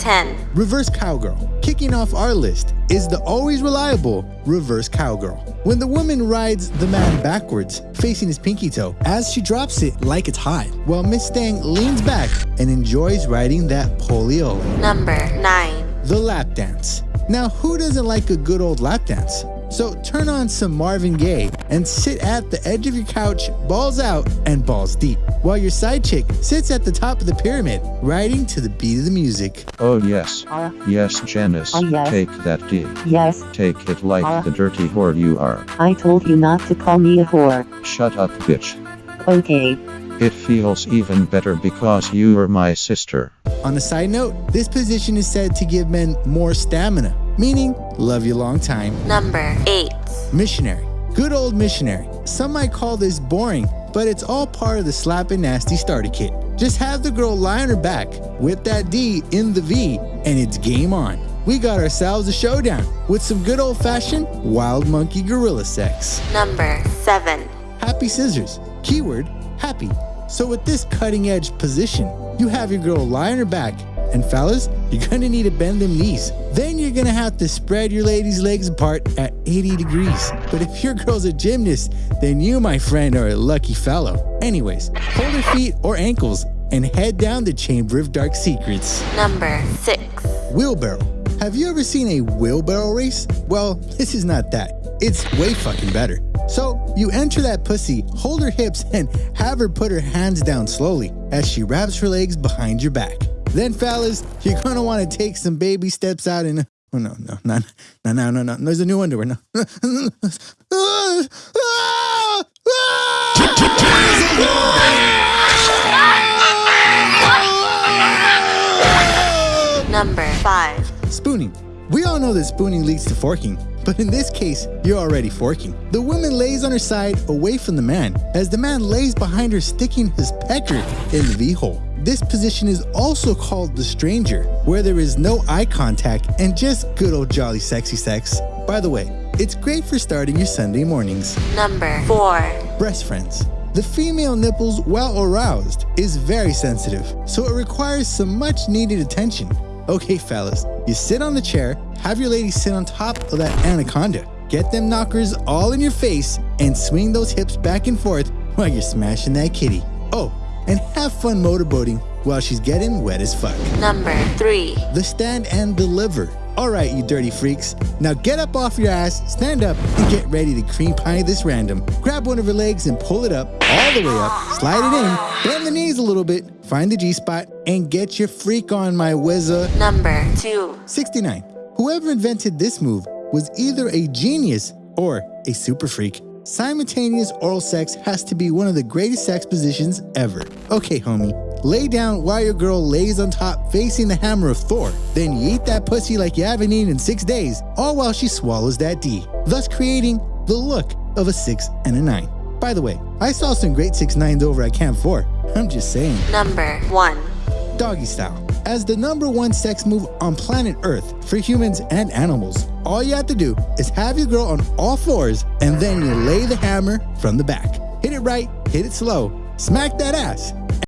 10. Reverse cowgirl. Kicking off our list is the always reliable reverse cowgirl. When the woman rides the man backwards, facing his pinky toe, as she drops it like it's hot, while Miss Stang leans back and enjoys riding that polio. Number 9. The lap dance. Now, who doesn't like a good old lap dance? So turn on some Marvin Gaye and sit at the edge of your couch, balls out and balls deep, while your side chick sits at the top of the pyramid, riding to the beat of the music. Oh yes. Uh, Yes, Janice. Oh, yes. Take that D. yes, Take it like Uh. the dirty whore you are. I told you not to call me a whore. Shut up, bitch. Okay. It feels even better because you are my sister. On a side note, this position is said to give men more stamina, meaning love you long time. Number 8. Missionary. Good old missionary. Some might call this boring, but it's all part of the slap and nasty starter kit. Just have the girl lie on her back with that D in the V, and it's game on. We got ourselves a showdown with some good old fashioned wild monkey gorilla sex. Number 7. Happy scissors. Keyword happy. So, with this cutting edge position, you have your girl lie on her back, and fellas, you're gonna need to bend them knees. Then you're gonna have to spread your lady's legs apart at 80 degrees. But if your girl's a gymnast, then you, my friend, are a lucky fellow. Anyways, hold her feet or ankles and head down the Chamber of Dark Secrets. Number 6. Wheelbarrow. Have you ever seen a wheelbarrow race? Well, this is not that. It's way fucking better. So, you enter that pussy, hold her hips, and have her put her hands down slowly as she wraps her legs behind your back. Then, fellas, you're gonna wanna take some baby steps out and. Oh, no, no, no, no, no, no, no. There's a new underwear. No. Number 5. Spooning. We all know that spooning leads to forking, but in this case, you're already forking. The woman lays on her side away from the man, as the man lays behind her, sticking his pecker in the V hole. This position is also called the stranger, where there is no eye contact and just good old jolly sexy sex. By the way, it's great for starting your Sunday mornings. Number 4. Breast friends. The female nipples, while aroused, is very sensitive, so it requires some much needed attention. Okay, fellas, you sit on the chair, have your lady sit on top of that anaconda. Get them knockers all in your face and swing those hips back and forth while you're smashing that kitty. Oh, and have fun motorboating while she's getting wet as fuck. Number 3. The stand and deliver. Alright, you dirty freaks. Now get up off your ass, stand up, and get ready to cream pie this random. Grab one of her legs and pull it up, all the way up, slide it in, bend the knees a little bit, find the G spot, and get your freak on, my whizzer. Number 2. 69. Whoever invented this move was either a genius or a super freak. Simultaneous oral sex has to be one of the greatest sex positions ever. Okay, homie, lay down while your girl lays on top facing the hammer of Thor. Then you eat that pussy like you haven't eaten in six days, all while she swallows that D, thus creating the look of a six and a nine. By the way, I saw some great six nines over at Camp 4. I'm just saying Number 1. doggy style. As the number one sex move on planet Earth for humans and animals, all you have to do is have your girl on all fours and then you lay the hammer from the back. Hit it right, hit it slow, smack that ass,